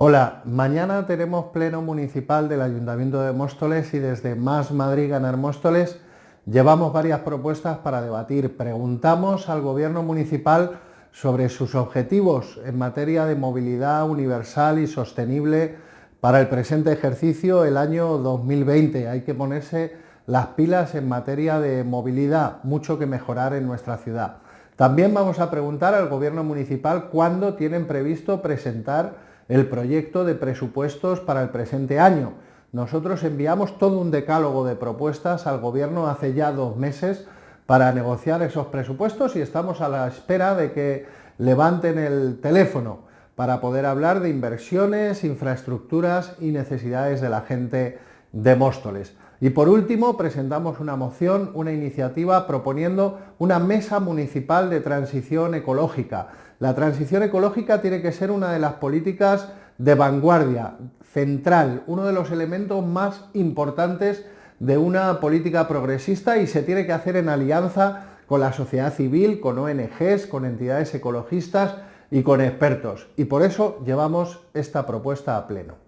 Hola, mañana tenemos pleno municipal del Ayuntamiento de Móstoles y desde Más Madrid Ganar Móstoles llevamos varias propuestas para debatir. Preguntamos al Gobierno municipal sobre sus objetivos en materia de movilidad universal y sostenible para el presente ejercicio, el año 2020. Hay que ponerse las pilas en materia de movilidad, mucho que mejorar en nuestra ciudad. También vamos a preguntar al Gobierno municipal cuándo tienen previsto presentar el proyecto de presupuestos para el presente año. Nosotros enviamos todo un decálogo de propuestas al Gobierno hace ya dos meses para negociar esos presupuestos y estamos a la espera de que levanten el teléfono para poder hablar de inversiones, infraestructuras y necesidades de la gente de Móstoles. Y por último, presentamos una moción, una iniciativa proponiendo una mesa municipal de transición ecológica. La transición ecológica tiene que ser una de las políticas de vanguardia, central, uno de los elementos más importantes de una política progresista y se tiene que hacer en alianza con la sociedad civil, con ONGs, con entidades ecologistas y con expertos. Y por eso llevamos esta propuesta a pleno.